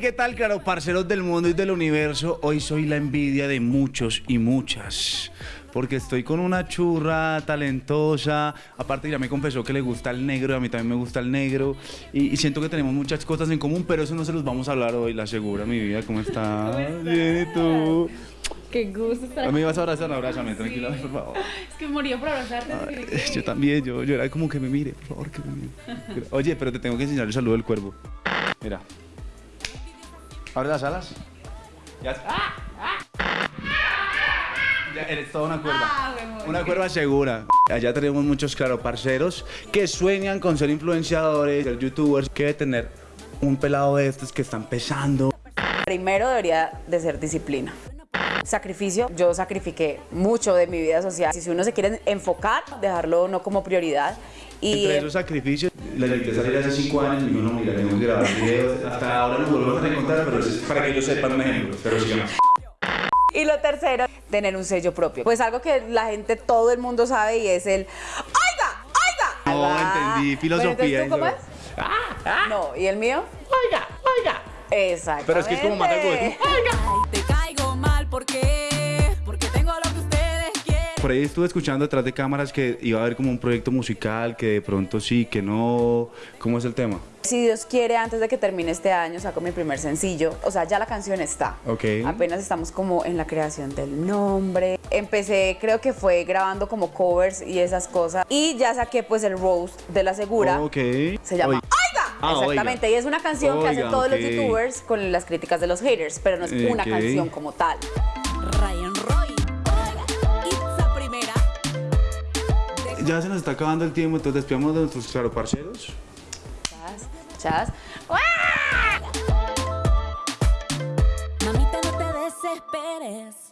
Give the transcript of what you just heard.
¿qué tal, claro, parceros del mundo y del universo? Hoy soy la envidia de muchos y muchas. Porque estoy con una churra talentosa. Aparte, ya me confesó que le gusta el negro, y a mí también me gusta el negro. Y, y siento que tenemos muchas cosas en común, pero eso no se los vamos a hablar hoy, la asegura, mi vida. ¿Cómo estás? Bien, ¿y tú? Qué gusto estar ¿A aquí. mí vas a abrazar? Abrázame, tranquila, por favor. Es que moría por abrazarte. que- Yo también, yo, yo era como que me mire, por favor, que me mire. Oye, pero te tengo que enseñar el saludo del cuervo. Mira. Abre las alas. Ya. Ya eres toda una cuerva. Ah. Una cuerva segura. Allá tenemos muchos, claro, parceros que sueñan con ser influenciadores, ser youtubers, que debe tener un pelado de estos que está empezando. Primero debería de ser disciplina. Sacrificio, yo sacrifiqué mucho de mi vida social. Si uno se quiere enfocar, dejarlo no como prioridad. Y Entre esos sacrificios, la intenté salir hace 5 años y uno, mira, tengo que grabar videos. Hasta ahora nos volvemos a encontrar, pero es para que ellos sepan un ejemplo. Pero sigamos. Y lo tercero, tener un sello propio. Pues algo que la gente, todo el mundo sabe y es el ¡Oiga! ¡Oiga! No, entendí, filosofía entonces, ¿tú cómo es? No, ¿y el mío? Oiga, oiga. Exacto. Pero es que es como mata el hueco. Ay, Por ahí estuve escuchando detrás de cámaras que iba a haber como un proyecto musical, que de pronto sí, que no. ¿Cómo es el tema? Si Dios quiere, antes de que termine este año, saco mi primer sencillo. O sea, ya la canción está. Ok. Apenas estamos como en la creación del nombre. Empecé, creo que fue grabando como covers y esas cosas. Y ya saqué pues el roast de la segura. Ok. Se llama. Oiga. Ah, Exactamente. Oiga. Y es una canción que Oiga, hacen todos ok. los youtubers con las críticas de los haters, pero no es una canción como tal. Ryan Roy. ya se nos está acabando el tiempo, entonces despidamos de nuestros claro parceros. Chas, chas. Mamita, no te desesperes.